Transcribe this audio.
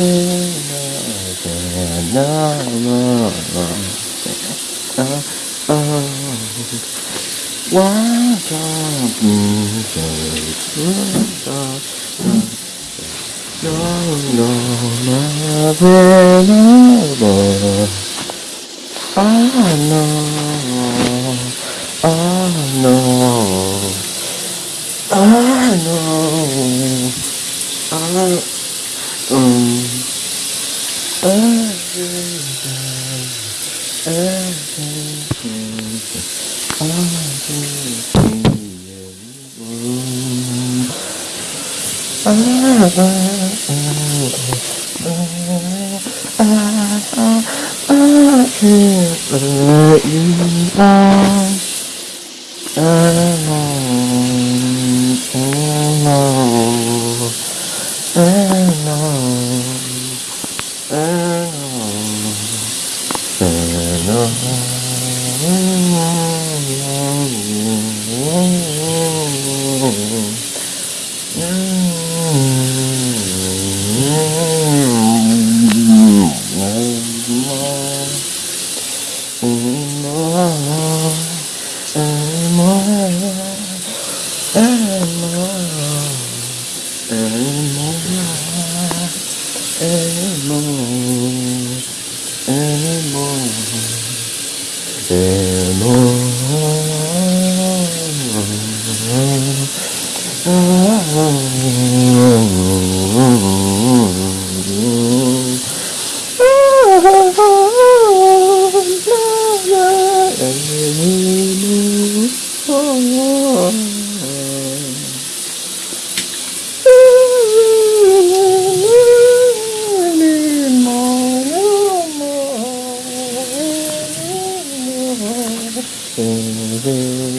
Mm-hmm no, no, no. Uh, uh, one time, one time, no, no, no, no, no. know, no, know, no, know, no, know. I can't let you go. Amen. Oh, Sing, sing.